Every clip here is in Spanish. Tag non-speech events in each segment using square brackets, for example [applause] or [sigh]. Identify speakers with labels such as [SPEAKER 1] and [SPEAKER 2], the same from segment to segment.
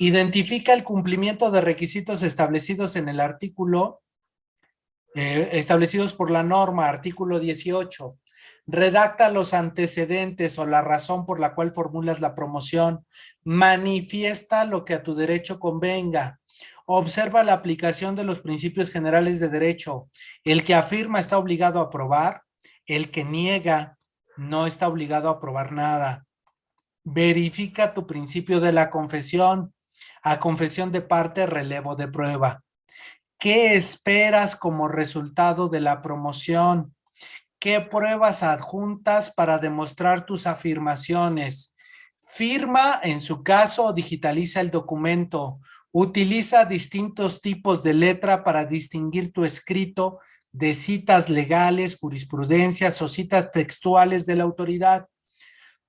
[SPEAKER 1] Identifica el cumplimiento de requisitos establecidos en el artículo, eh, establecidos por la norma, artículo 18. Redacta los antecedentes o la razón por la cual formulas la promoción. Manifiesta lo que a tu derecho convenga. Observa la aplicación de los principios generales de derecho. El que afirma está obligado a aprobar. El que niega no está obligado a aprobar nada. Verifica tu principio de la confesión. A confesión de parte, relevo de prueba. ¿Qué esperas como resultado de la promoción? ¿Qué pruebas adjuntas para demostrar tus afirmaciones? Firma, en su caso, digitaliza el documento. Utiliza distintos tipos de letra para distinguir tu escrito de citas legales, jurisprudencias o citas textuales de la autoridad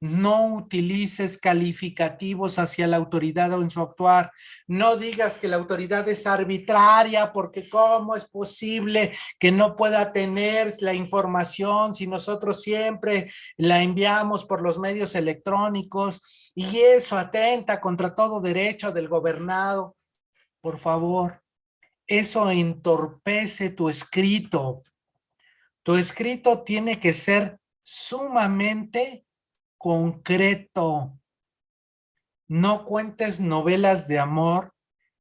[SPEAKER 1] no utilices calificativos hacia la autoridad o en su actuar. No digas que la autoridad es arbitraria porque cómo es posible que no pueda tener la información si nosotros siempre la enviamos por los medios electrónicos y eso atenta contra todo derecho del gobernado. Por favor, eso entorpece tu escrito. Tu escrito tiene que ser sumamente concreto. No cuentes novelas de amor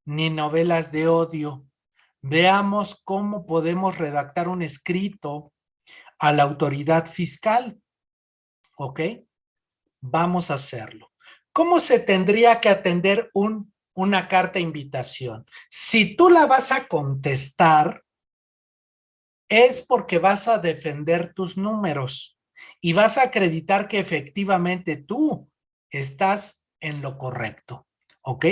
[SPEAKER 1] ni novelas de odio. Veamos cómo podemos redactar un escrito a la autoridad fiscal. ¿Ok? Vamos a hacerlo. ¿Cómo se tendría que atender un, una carta invitación? Si tú la vas a contestar, es porque vas a defender tus números y vas a acreditar que efectivamente tú estás en lo correcto, ¿ok?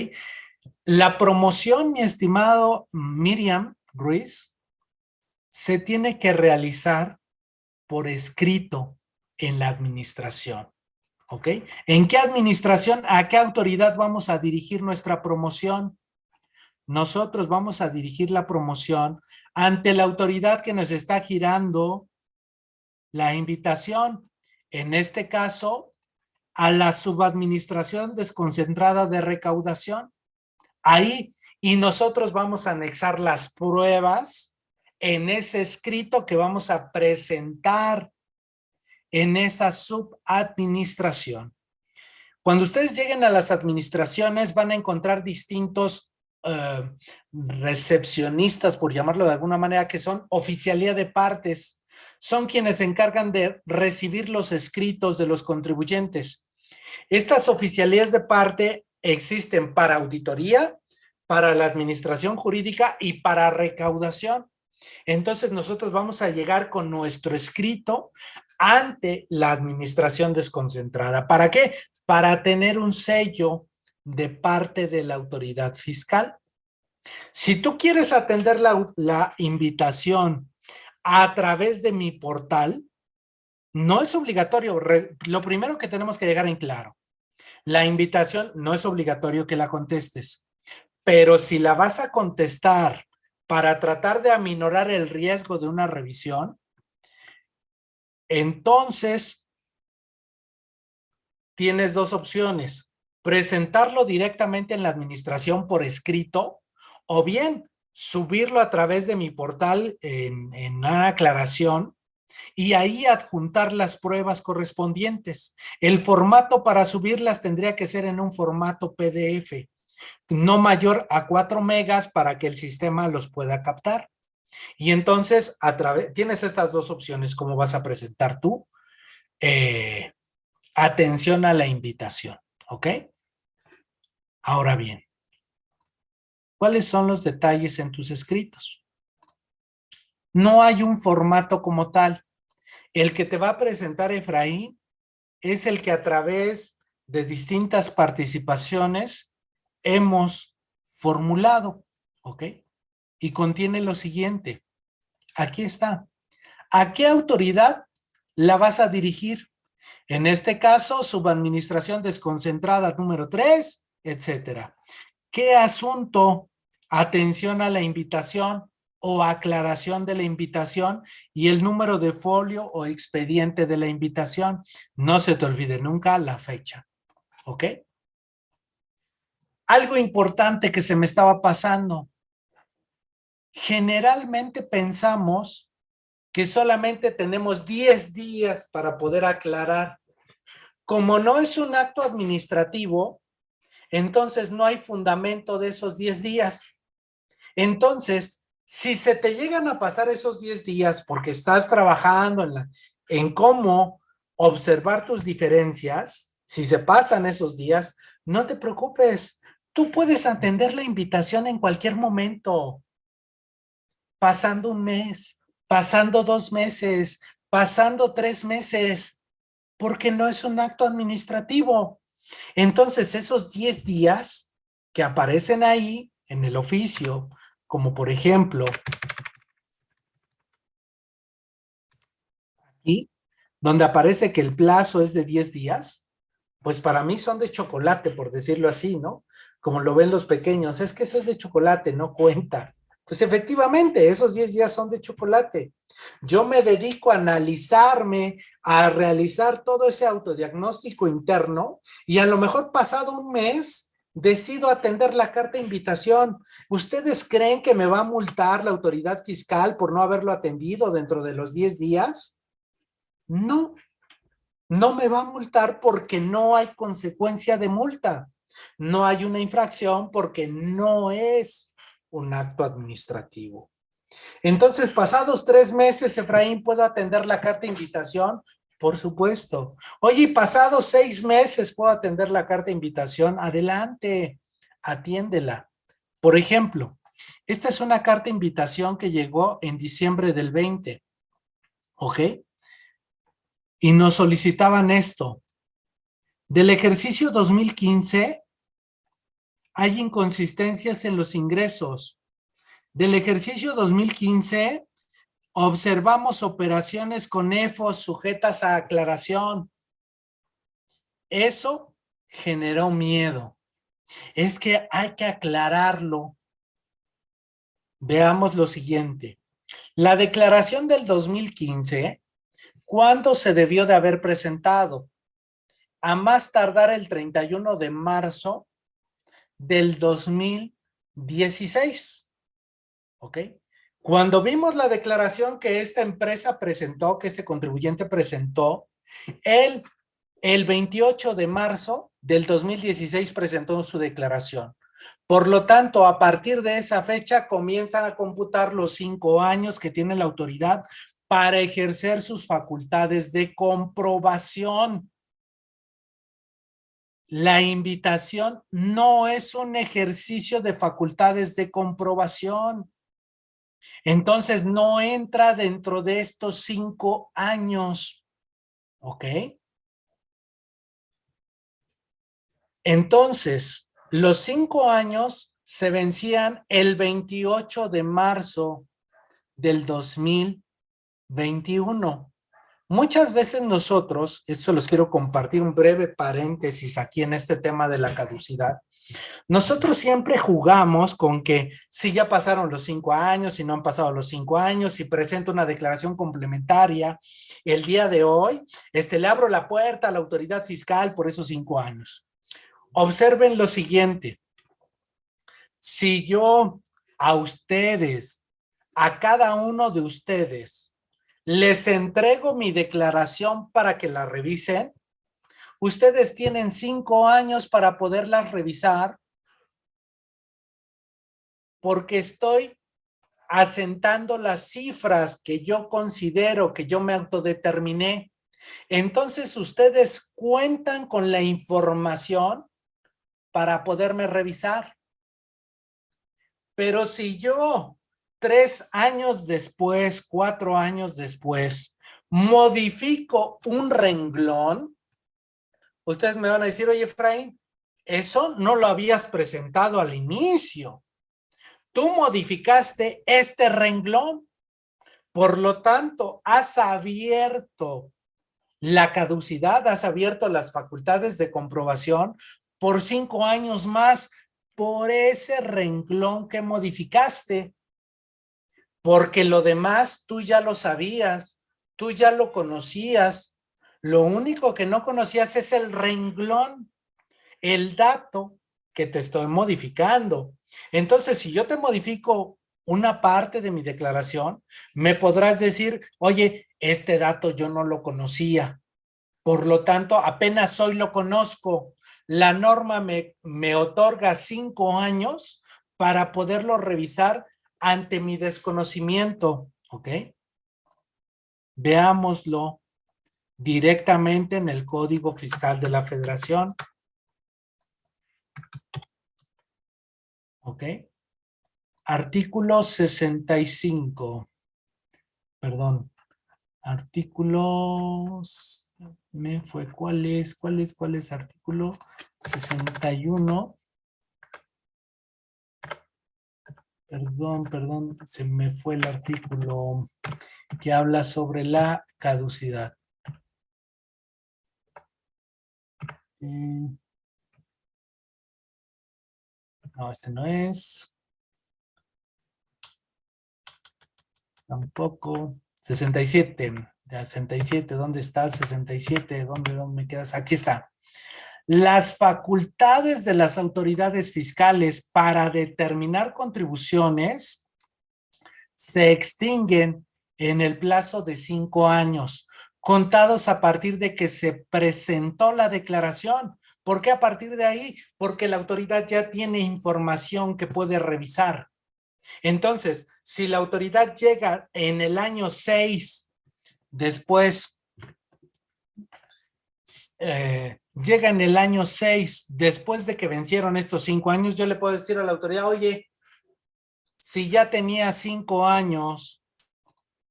[SPEAKER 1] La promoción, mi estimado Miriam Ruiz, se tiene que realizar por escrito en la administración, ¿ok? ¿En qué administración, a qué autoridad vamos a dirigir nuestra promoción? Nosotros vamos a dirigir la promoción ante la autoridad que nos está girando la invitación, en este caso, a la subadministración desconcentrada de recaudación. Ahí, y nosotros vamos a anexar las pruebas en ese escrito que vamos a presentar en esa subadministración. Cuando ustedes lleguen a las administraciones van a encontrar distintos eh, recepcionistas, por llamarlo de alguna manera, que son oficialía de partes son quienes se encargan de recibir los escritos de los contribuyentes. Estas oficialías de parte existen para auditoría, para la administración jurídica y para recaudación. Entonces nosotros vamos a llegar con nuestro escrito ante la administración desconcentrada. ¿Para qué? Para tener un sello de parte de la autoridad fiscal. Si tú quieres atender la, la invitación a través de mi portal, no es obligatorio. lo primero que tenemos que llegar en claro, la invitación no es obligatorio que la contestes, pero si la vas a contestar para tratar de aminorar el riesgo de una revisión, entonces tienes dos opciones. Presentarlo directamente en la administración por escrito o bien subirlo a través de mi portal en, una aclaración y ahí adjuntar las pruebas correspondientes. El formato para subirlas tendría que ser en un formato PDF, no mayor a 4 megas para que el sistema los pueda captar. Y entonces, a tienes estas dos opciones, cómo vas a presentar tú. Eh, atención a la invitación, ¿ok? Ahora bien, ¿Cuáles son los detalles en tus escritos? No hay un formato como tal. El que te va a presentar Efraín es el que a través de distintas participaciones hemos formulado, ¿ok? Y contiene lo siguiente. Aquí está. ¿A qué autoridad la vas a dirigir? En este caso, subadministración desconcentrada número 3, etcétera. ¿Qué asunto? Atención a la invitación o aclaración de la invitación y el número de folio o expediente de la invitación. No se te olvide nunca la fecha. ¿Ok? algo importante que se me estaba pasando. Generalmente pensamos que solamente tenemos 10 días para poder aclarar. Como no es un acto administrativo, entonces no hay fundamento de esos 10 días. Entonces, si se te llegan a pasar esos 10 días porque estás trabajando en, la, en cómo observar tus diferencias, si se pasan esos días, no te preocupes. Tú puedes atender la invitación en cualquier momento. Pasando un mes, pasando dos meses, pasando tres meses, porque no es un acto administrativo. Entonces, esos 10 días que aparecen ahí en el oficio, como por ejemplo, aquí, donde aparece que el plazo es de 10 días, pues para mí son de chocolate, por decirlo así, ¿no? Como lo ven los pequeños, es que eso es de chocolate, no cuenta. Pues efectivamente, esos 10 días son de chocolate. Yo me dedico a analizarme, a realizar todo ese autodiagnóstico interno y a lo mejor pasado un mes decido atender la carta de invitación. ¿Ustedes creen que me va a multar la autoridad fiscal por no haberlo atendido dentro de los 10 días? No, no me va a multar porque no hay consecuencia de multa. No hay una infracción porque no es un acto administrativo. Entonces, pasados tres meses, Efraín, ¿puedo atender la carta de invitación? Por supuesto. Oye, pasados seis meses, ¿puedo atender la carta de invitación? Adelante, atiéndela. Por ejemplo, esta es una carta de invitación que llegó en diciembre del 20, ¿ok? Y nos solicitaban esto. Del ejercicio 2015, hay inconsistencias en los ingresos. Del ejercicio 2015, observamos operaciones con EFOS sujetas a aclaración. Eso generó miedo. Es que hay que aclararlo. Veamos lo siguiente. La declaración del 2015, ¿cuándo se debió de haber presentado? A más tardar el 31 de marzo del 2016. ¿Ok? Cuando vimos la declaración que esta empresa presentó, que este contribuyente presentó, él el 28 de marzo del 2016 presentó su declaración. Por lo tanto, a partir de esa fecha comienzan a computar los cinco años que tiene la autoridad para ejercer sus facultades de comprobación. La invitación no es un ejercicio de facultades de comprobación. Entonces no entra dentro de estos cinco años. ¿Ok? Entonces, los cinco años se vencían el 28 de marzo del 2021. Muchas veces nosotros, esto los quiero compartir un breve paréntesis aquí en este tema de la caducidad, nosotros siempre jugamos con que si ya pasaron los cinco años, si no han pasado los cinco años, si presento una declaración complementaria el día de hoy, este, le abro la puerta a la autoridad fiscal por esos cinco años. Observen lo siguiente, si yo a ustedes, a cada uno de ustedes, les entrego mi declaración para que la revisen. Ustedes tienen cinco años para poderlas revisar porque estoy asentando las cifras que yo considero que yo me autodeterminé. Entonces ustedes cuentan con la información para poderme revisar. Pero si yo tres años después, cuatro años después, modifico un renglón, ustedes me van a decir, oye, Efraín, eso no lo habías presentado al inicio. Tú modificaste este renglón. Por lo tanto, has abierto la caducidad, has abierto las facultades de comprobación por cinco años más por ese renglón que modificaste porque lo demás tú ya lo sabías, tú ya lo conocías, lo único que no conocías es el renglón, el dato que te estoy modificando. Entonces, si yo te modifico una parte de mi declaración, me podrás decir, oye, este dato yo no lo conocía. Por lo tanto, apenas hoy lo conozco. La norma me, me otorga cinco años para poderlo revisar ante mi desconocimiento, ¿ok? Veámoslo directamente en el Código Fiscal de la Federación. ¿Ok? Artículo 65. Perdón. Artículos... Me fue, ¿cuál es? ¿Cuál es? ¿Cuál es? Artículo 61. Perdón, perdón, se me fue el artículo que habla sobre la caducidad. No, este no es. Tampoco. 67. 67, ¿dónde está? 67, ¿dónde, ¿dónde me quedas? Aquí está. Las facultades de las autoridades fiscales para determinar contribuciones se extinguen en el plazo de cinco años contados a partir de que se presentó la declaración. ¿Por qué a partir de ahí? Porque la autoridad ya tiene información que puede revisar. Entonces, si la autoridad llega en el año 6, después, eh, llega en el año 6, después de que vencieron estos cinco años, yo le puedo decir a la autoridad, oye, si ya tenía cinco años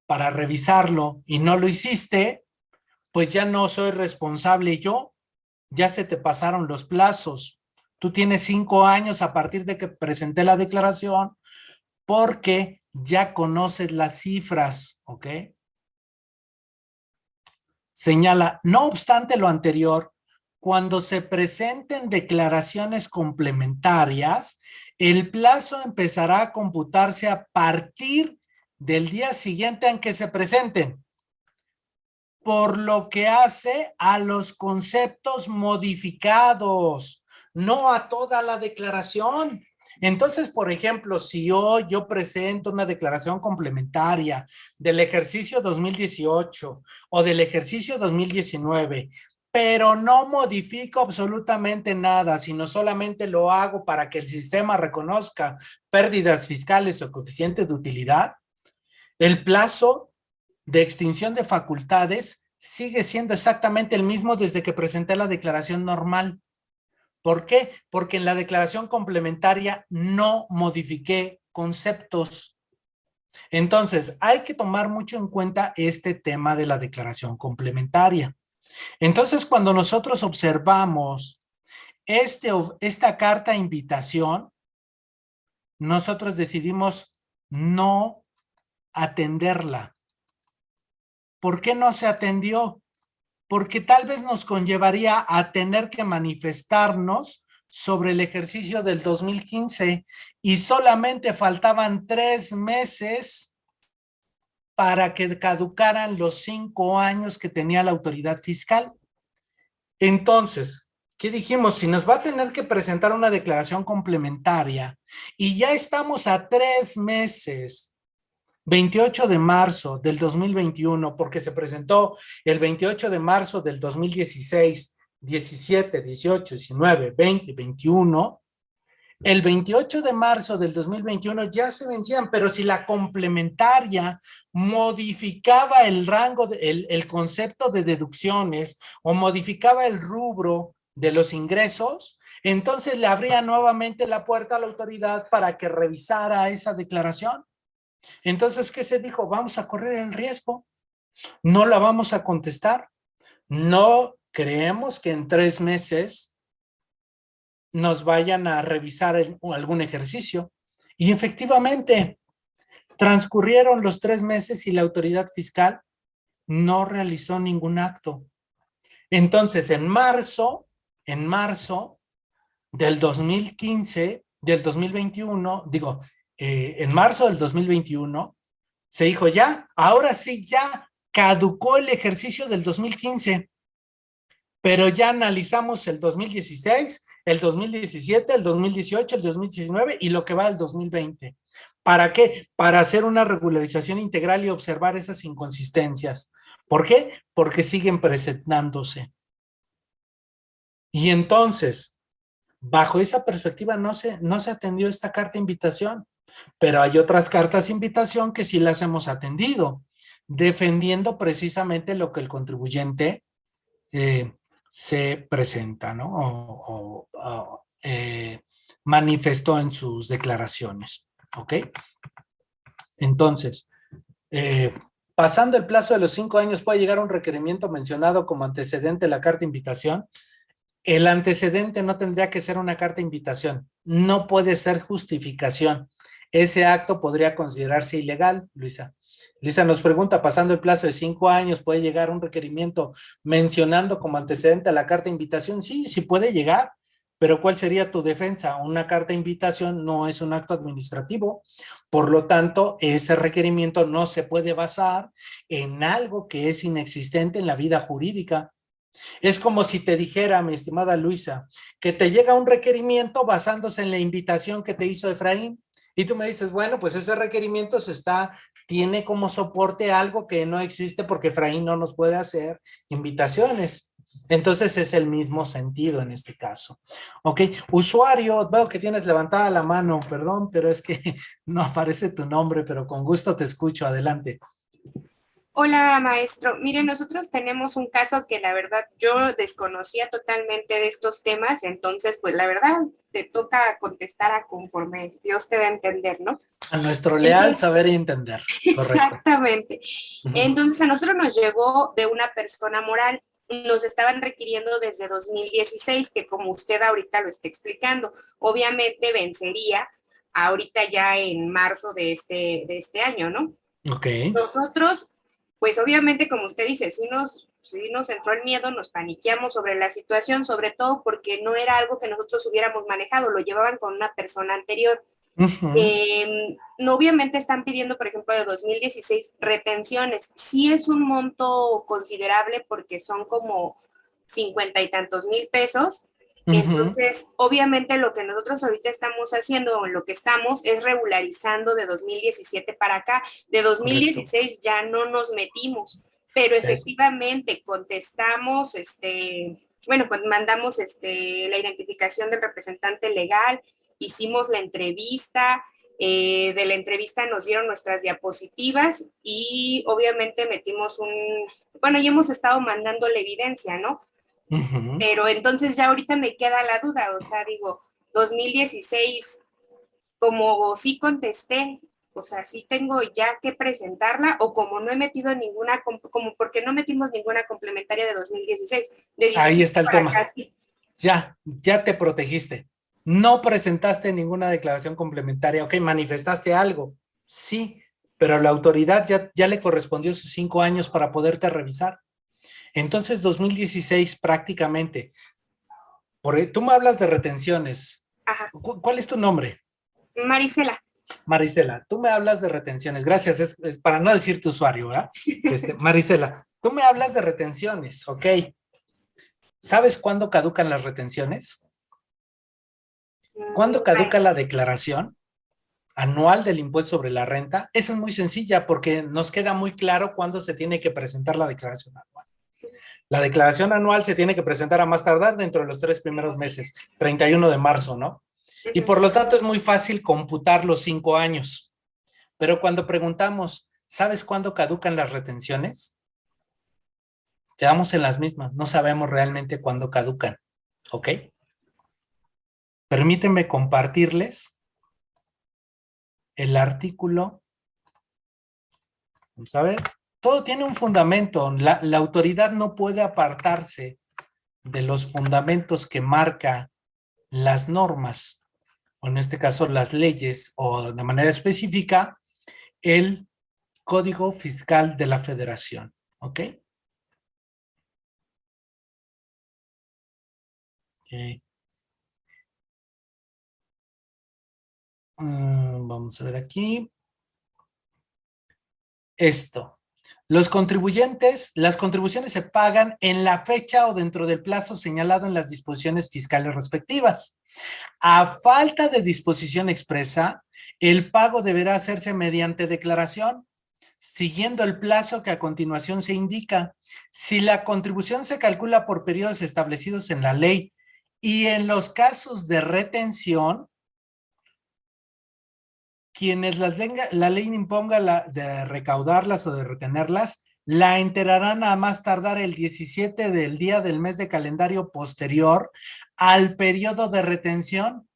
[SPEAKER 1] para revisarlo y no lo hiciste, pues ya no soy responsable yo, ya se te pasaron los plazos. Tú tienes cinco años a partir de que presenté la declaración porque ya conoces las cifras, ¿ok? Señala, no obstante lo anterior, cuando se presenten declaraciones complementarias, el plazo empezará a computarse a partir del día siguiente en que se presenten por lo que hace a los conceptos modificados, no a toda la declaración. Entonces, por ejemplo, si hoy yo presento una declaración complementaria del ejercicio 2018 o del ejercicio 2019, pero no modifico absolutamente nada, sino solamente lo hago para que el sistema reconozca pérdidas fiscales o coeficiente de utilidad, el plazo de extinción de facultades sigue siendo exactamente el mismo desde que presenté la declaración normal. ¿Por qué? Porque en la declaración complementaria no modifiqué conceptos. Entonces, hay que tomar mucho en cuenta este tema de la declaración complementaria. Entonces, cuando nosotros observamos este, esta carta invitación, nosotros decidimos no atenderla. ¿Por qué no se atendió? Porque tal vez nos conllevaría a tener que manifestarnos sobre el ejercicio del 2015 y solamente faltaban tres meses para que caducaran los cinco años que tenía la autoridad fiscal. Entonces, ¿qué dijimos? Si nos va a tener que presentar una declaración complementaria y ya estamos a tres meses 28 de marzo del 2021, porque se presentó el 28 de marzo del 2016, 17, 18, 19, 20, 21, el 28 de marzo del 2021 ya se vencían, pero si la complementaria modificaba el rango, el, el concepto de deducciones o modificaba el rubro de los ingresos, entonces le abría nuevamente la puerta a la autoridad para que revisara esa declaración. Entonces, ¿qué se dijo? Vamos a correr el riesgo. No la vamos a contestar. No creemos que en tres meses nos vayan a revisar algún ejercicio. Y efectivamente, transcurrieron los tres meses y la autoridad fiscal no realizó ningún acto. Entonces, en marzo, en marzo del 2015, del 2021, digo, eh, en marzo del 2021, se dijo ya, ahora sí ya caducó el ejercicio del 2015, pero ya analizamos el 2016, el 2017, el 2018, el 2019 y lo que va al 2020. ¿Para qué? Para hacer una regularización integral y observar esas inconsistencias. ¿Por qué? Porque siguen presentándose. Y entonces, bajo esa perspectiva no se, no se atendió esta carta de invitación, pero hay otras cartas de invitación que sí las hemos atendido, defendiendo precisamente lo que el contribuyente eh, se presenta, ¿no? O, eh, manifestó en sus declaraciones, ¿ok? Entonces, eh, pasando el plazo de los cinco años puede llegar un requerimiento mencionado como antecedente de la carta de invitación. El antecedente no tendría que ser una carta de invitación, no puede ser justificación. Ese acto podría considerarse ilegal, Luisa. Lisa nos pregunta, pasando el plazo de cinco años, ¿puede llegar un requerimiento mencionando como antecedente a la carta de invitación? Sí, sí puede llegar, pero ¿cuál sería tu defensa? Una carta de invitación no es un acto administrativo, por lo tanto, ese requerimiento no se puede basar en algo que es inexistente en la vida jurídica. Es como si te dijera, mi estimada Luisa, que te llega un requerimiento basándose en la invitación que te hizo Efraín. Y tú me dices, bueno, pues ese requerimiento se está, tiene como soporte algo que no existe porque Efraín no nos puede hacer invitaciones. Entonces es el mismo sentido en este caso. Ok, usuario, veo que tienes levantada la mano, perdón, pero es que [laughs] no aparece tu nombre, pero con gusto te escucho, adelante.
[SPEAKER 2] Hola, maestro. Mire, nosotros tenemos un caso que la verdad yo desconocía totalmente de estos temas, entonces, pues la verdad te toca contestar a conforme Dios te da a entender, ¿no?
[SPEAKER 1] A nuestro leal saber y entender.
[SPEAKER 2] Exactamente. Entonces, a nosotros nos llegó de una persona moral, nos estaban requiriendo desde 2016, que como usted ahorita lo está explicando, obviamente vencería ahorita ya en marzo de este, de este año, ¿no?
[SPEAKER 1] Ok.
[SPEAKER 2] Nosotros pues obviamente, como usted dice, sí nos, nos entró el miedo, nos paniqueamos sobre la situación, sobre todo porque no era algo que nosotros hubiéramos manejado, lo llevaban con una persona anterior. No, obviamente están pidiendo, por ejemplo, de 2016 retenciones. Sí es un monto considerable porque son como cincuenta y tantos mil pesos, entonces, obviamente lo que nosotros ahorita estamos haciendo, o lo que estamos, es regularizando de 2017 para acá. De 2016 ya no nos metimos, pero efectivamente contestamos, este, bueno, pues mandamos este, la identificación del representante legal, hicimos la entrevista, eh, de la entrevista nos dieron nuestras diapositivas y obviamente metimos un, bueno, ya hemos estado mandando la evidencia, ¿no? Pero entonces ya ahorita me queda la duda, o sea, digo, 2016, como sí contesté, o sea, sí tengo ya que presentarla, o como no he metido ninguna, como porque no metimos ninguna complementaria de 2016.
[SPEAKER 1] Ahí está el tema. Ya, ya te protegiste. No presentaste ninguna declaración complementaria, ok, manifestaste algo, sí, pero la autoridad ya, ya le correspondió sus cinco años para poderte revisar. Entonces, 2016 prácticamente, por, tú me hablas de retenciones. ¿Cuál es tu nombre?
[SPEAKER 2] Marisela.
[SPEAKER 1] Marisela, tú me hablas de retenciones. Gracias, es, para no decir tu usuario, ¿verdad? Este, [laughs] Marisela, tú me hablas de retenciones, ¿ok? ¿Sabes cuándo caducan las retenciones? ¿Cuándo caduca la declaración anual del impuesto sobre la renta? Esa es muy sencilla porque nos queda muy claro cuándo se tiene que presentar la declaración anual. La declaración anual se tiene que presentar a más tardar dentro de los tres primeros meses, 31 de marzo, ¿no? Y por lo tanto es muy fácil computar los cinco años. Pero cuando preguntamos, ¿sabes cuándo caducan las retenciones? Quedamos en las mismas, no sabemos realmente cuándo caducan, ¿ok? Permítanme compartirles el artículo. Vamos a ver todo tiene un fundamento. La, autoridad no puede apartarse de los fundamentos que marca las normas, o en este caso las leyes, o de manera específica, el Código Fiscal de la Federación. ¿Ok? Mm, vamos a ver aquí. Esto. Los contribuyentes, las contribuciones se pagan en la fecha o dentro del plazo señalado en las disposiciones fiscales respectivas. A falta de disposición expresa, el pago deberá hacerse mediante declaración, siguiendo el plazo que a continuación se indica. Si la contribución se calcula por periodos establecidos en la ley y en los casos de retención, quienes las la ley imponga la, de recaudarlas o de retenerlas, la enterarán a más tardar el 17 del día del mes de calendario posterior al periodo de retención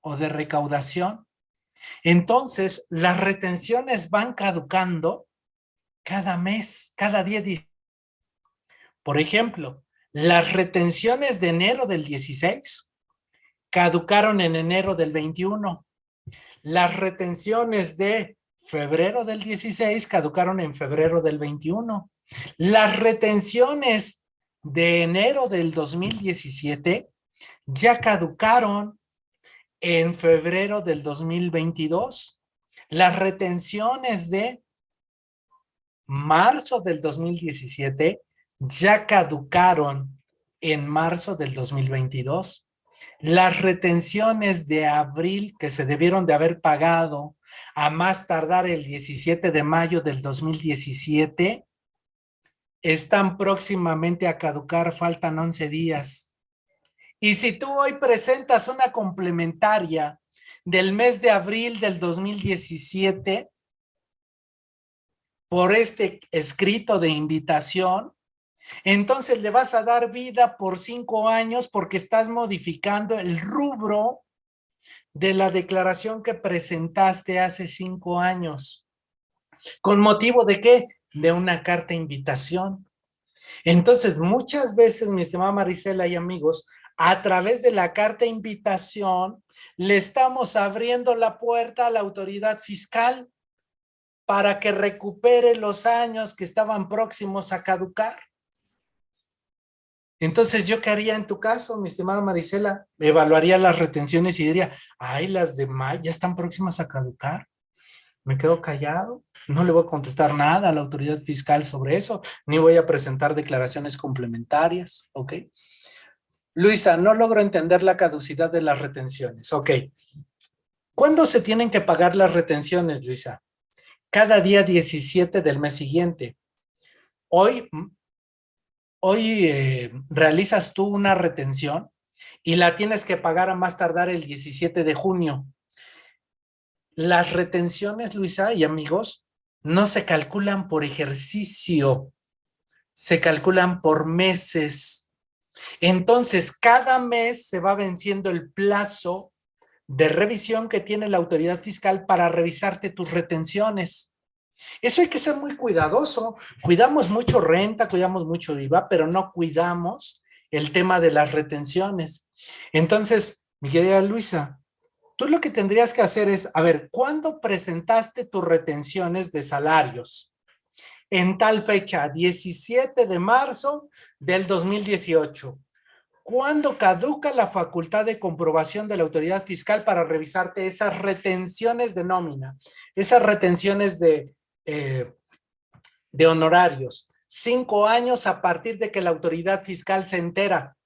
[SPEAKER 1] o de recaudación. Entonces, las retenciones van caducando cada mes, cada día. Por ejemplo, las retenciones de enero del 16 caducaron en enero del 21 las retenciones de febrero del 16 caducaron en febrero del 21. Las retenciones de enero del 2017 ya caducaron en febrero del 2022. Las retenciones de marzo del 2017 ya caducaron en marzo del 2022. Las retenciones de abril que se debieron de haber pagado a más tardar el 17 de mayo del 2017 están próximamente a caducar, faltan 11 días. Y si tú hoy presentas una complementaria del mes de abril del 2017 por este escrito de invitación, entonces le vas a dar vida por cinco años porque estás modificando el rubro de la declaración que presentaste hace cinco años. ¿Con motivo de qué? De una carta invitación. Entonces, muchas veces, mi estimada Marisela y amigos, a través de la carta invitación, le estamos abriendo la puerta a la autoridad fiscal para que recupere los años que estaban próximos a caducar. Entonces, ¿yo qué haría en tu caso, mi estimada Marisela? Evaluaría las retenciones y diría, ay, las de mayo ya están próximas a caducar. Me quedo callado, no le voy a contestar nada a la autoridad fiscal sobre eso, ni voy a presentar declaraciones complementarias, ¿ok? Luisa, no logro entender la caducidad de las retenciones, ok. ¿Cuándo se tienen que pagar las retenciones, Luisa? Cada día 17 del mes siguiente. Hoy hoy eh, realizas tú una retención y la tienes que pagar a más tardar el 17 de junio. Las retenciones, Luisa y amigos, no se calculan por ejercicio, se calculan por meses. Entonces, cada mes se va venciendo el plazo de revisión que tiene la autoridad fiscal para revisarte tus retenciones. Eso hay que ser muy cuidadoso. Cuidamos mucho renta, cuidamos mucho IVA, pero no cuidamos el tema de las retenciones. Entonces, mi querida Luisa, tú lo que tendrías que hacer es, a ver, ¿cuándo presentaste tus retenciones de salarios? En tal fecha, 17 de marzo del 2018. ¿Cuándo caduca la facultad de comprobación de la autoridad fiscal para revisarte esas retenciones de nómina? Esas retenciones de eh, de honorarios. Cinco años a partir de que la autoridad fiscal se entera.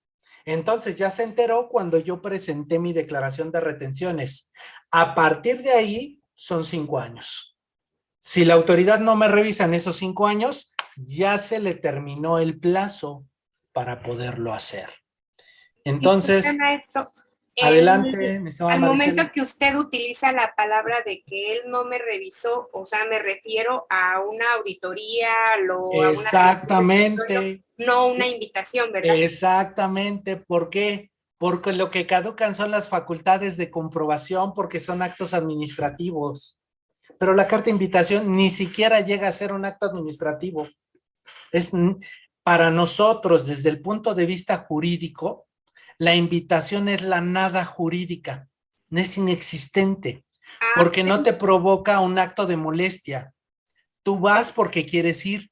[SPEAKER 1] Entonces ya se enteró cuando yo presenté mi declaración de retenciones. A partir de ahí son cinco años. Si la autoridad no me revisa en esos cinco años, ya se le terminó el plazo para poderlo hacer. Entonces, Adelante,
[SPEAKER 2] Al momento que usted utiliza la palabra de que él no me revisó, o sea, me refiero a una auditoría, lo,
[SPEAKER 1] Exactamente.
[SPEAKER 2] no una invitación, ¿verdad?
[SPEAKER 1] Exactamente. ¿Por qué? Porque lo que caducan son las facultades de comprobación porque son actos administrativos. Pero la carta de invitación ni siquiera llega a ser un acto administrativo. Es para nosotros, desde el punto de vista jurídico, la invitación es la nada jurídica, no es inexistente, ah, porque no te provoca un acto de molestia. Tú vas porque quieres ir,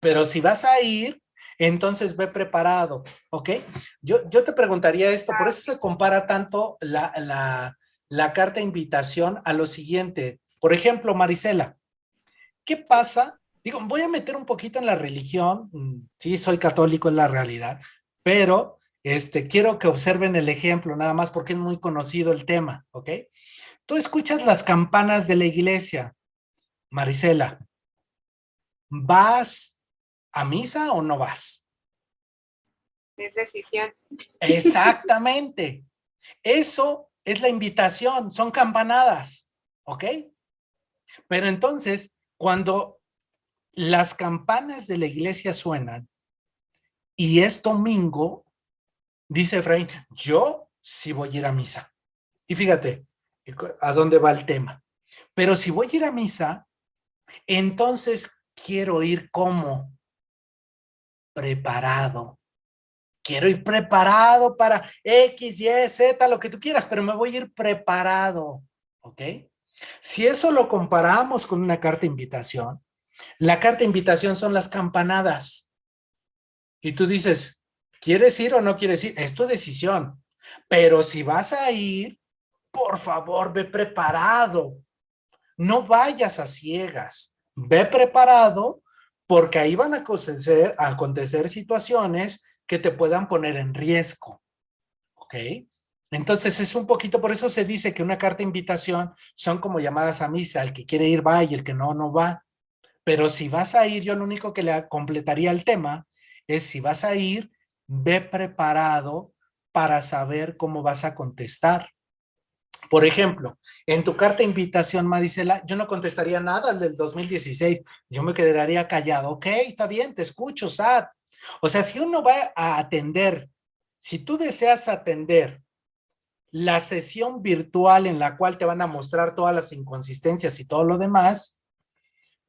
[SPEAKER 1] pero si vas a ir, entonces ve preparado, ¿ok? Yo, yo te preguntaría esto, por eso se compara tanto la, la, la carta de invitación a lo siguiente. Por ejemplo, Marisela, ¿qué pasa digo, voy a meter un poquito en la religión, mm, sí, soy católico, en la realidad, pero este, quiero que observen el ejemplo nada más porque es muy conocido el tema, ¿ok? Tú escuchas las campanas de la iglesia, Marisela, ¿vas a misa o no vas?
[SPEAKER 2] Es decisión.
[SPEAKER 1] Exactamente. [laughs] Eso es la invitación, son campanadas, ¿ok? Pero entonces, cuando las campanas de la iglesia suenan y es domingo, dice Efraín, yo sí voy a ir a misa. Y fíjate, a dónde va el tema. Pero si voy a ir a misa, entonces quiero ir como preparado. Quiero ir preparado para X, Y, Z, lo que tú quieras, pero me voy a ir preparado, ¿ok? Si eso lo comparamos con una carta invitación, la carta invitación son las campanadas. Y tú dices, ¿quieres ir o no quieres ir? Es tu decisión. Pero si vas a ir, por favor, ve preparado. No vayas a ciegas. Ve preparado porque ahí van a acontecer, situaciones que te puedan poner en riesgo. ¿Ok? Entonces es un poquito, por eso se dice que una carta invitación son como llamadas a misa. El que quiere ir va y el que no, no va. Pero si vas a ir, yo lo único que le completaría el tema es si vas a ir, ve preparado para saber cómo vas a contestar. Por ejemplo, en tu carta de invitación, Marisela, yo no contestaría nada al del 2016. Yo me quedaría callado. Ok, está bien, te escucho, Sad. O sea, si uno va a atender, si tú deseas atender la sesión virtual en la cual te van a mostrar todas las inconsistencias y todo lo demás,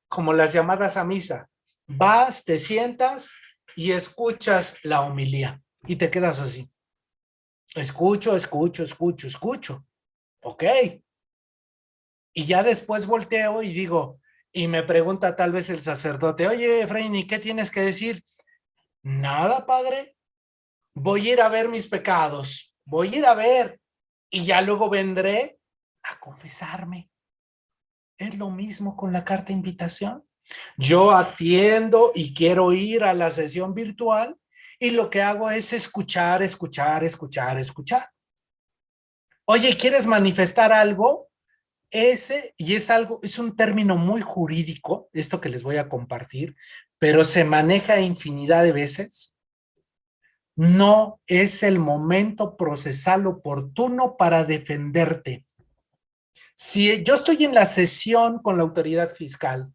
[SPEAKER 1] como las llamadas a misa, vas, te sientas y escuchas la homilía y te quedas así. Escucho, escucho, escucho, escucho ok. Y ya después volteo y digo, y me pregunta tal vez el sacerdote, oye, Efraín, ¿y qué tienes que decir? Nada, padre. Voy a ir a ver mis pecados. Voy a ir a ver. Y ya luego vendré a confesarme. Es lo mismo con la carta de invitación. Yo atiendo y quiero ir a la sesión virtual y lo que hago es escuchar, escuchar, escuchar, escuchar. Oye, ¿quieres manifestar algo? Ese, y es algo, es un término muy jurídico, esto que les voy a compartir, pero se maneja infinidad de veces. No es el momento procesal oportuno para defenderte. Si yo estoy en la sesión con la autoridad fiscal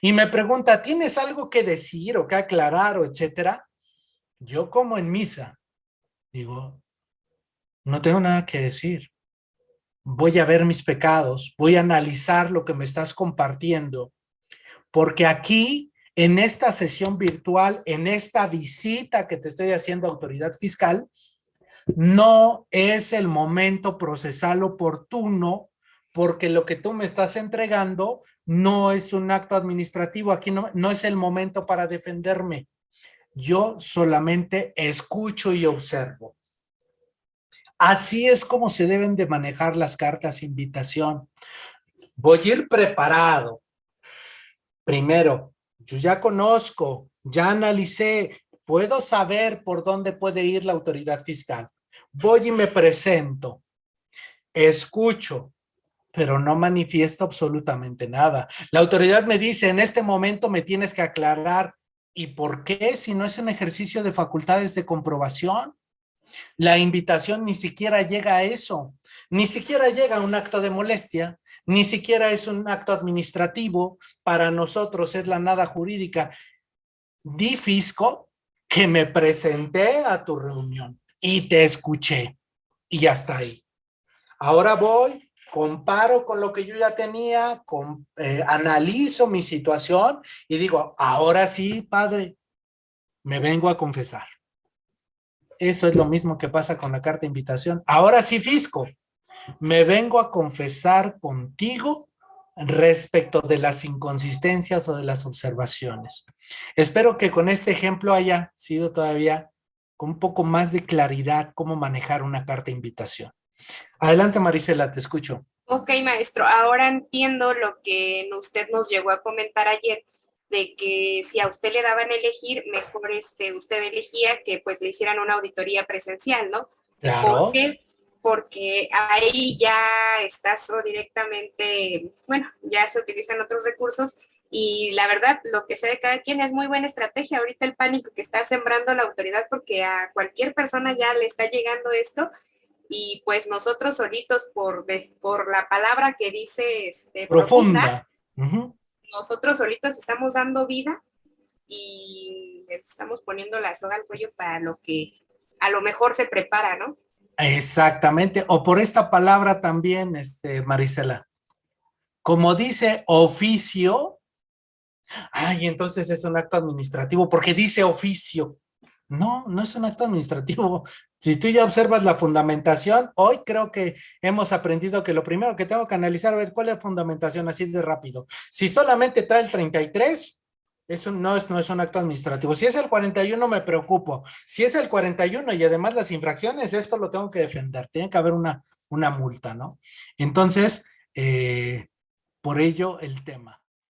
[SPEAKER 1] y me pregunta, ¿tienes algo que decir o que aclarar o etcétera? Yo como en misa, digo, no tengo nada que decir. Voy a ver mis pecados, voy a analizar lo que me estás compartiendo, porque aquí, en esta sesión virtual, en esta visita que te estoy haciendo a autoridad fiscal, no es el momento procesal oportuno, porque lo que tú me estás entregando no es un acto administrativo, aquí no, no es el momento para defenderme. Yo solamente escucho y observo. Así es como se deben de manejar las cartas invitación. Voy a ir preparado. Primero, yo ya conozco, ya analicé, puedo saber por dónde puede ir la autoridad fiscal. Voy y me presento, escucho, pero no manifiesto absolutamente nada. La autoridad me dice, en este momento me tienes que aclarar. ¿Y por qué si no es un ejercicio de facultades de comprobación? La invitación ni siquiera llega a eso, ni siquiera llega a un acto de molestia, ni siquiera es un acto administrativo, para nosotros es la nada jurídica. Di fisco que me presenté a tu reunión y te escuché y ya está ahí. Ahora voy, comparo con lo que yo ya tenía, eh, analizo mi situación y digo, ahora sí, padre, me vengo a confesar. Eso es lo mismo que pasa con la carta de invitación. Ahora sí, Fisco, me vengo a confesar contigo respecto de las inconsistencias o de las observaciones. Espero que con este ejemplo haya sido todavía con un poco más de claridad cómo manejar una carta de invitación. Adelante, Marisela, te escucho.
[SPEAKER 2] Ok, maestro, ahora entiendo lo que usted nos llegó a comentar ayer, de que si a usted le daban a elegir, mejor este, usted elegía que pues le hicieran una auditoría presencial, ¿no?
[SPEAKER 1] Claro.
[SPEAKER 2] ¿Por qué? Porque ahí ya estás o directamente, bueno, ya se utilizan otros recursos y la verdad, lo que sé de cada quien es muy buena estrategia. Ahorita el pánico que está sembrando la autoridad porque a cualquier persona ya le está llegando esto y pues nosotros solitos por, de, por la palabra que dice este,
[SPEAKER 1] profunda,
[SPEAKER 2] nosotros solitos estamos dando vida y estamos poniendo la soga al cuello para lo que a lo mejor se prepara, ¿no?
[SPEAKER 1] Exactamente, o por esta palabra también, este, Marisela. Como dice oficio, ay, entonces es un acto administrativo, porque dice oficio. No, no es un acto administrativo. Si tú ya observas la fundamentación, hoy creo que hemos aprendido que lo primero que tengo que analizar, a ver cuál es la fundamentación así de rápido. Si solamente trae el 33, eso no es, no es un acto administrativo. Si es el 41 me preocupo. Si es el 41 y además las infracciones, esto lo tengo que defender. Tiene que haber una, una multa, ¿no? Entonces, eh, por ello el tema.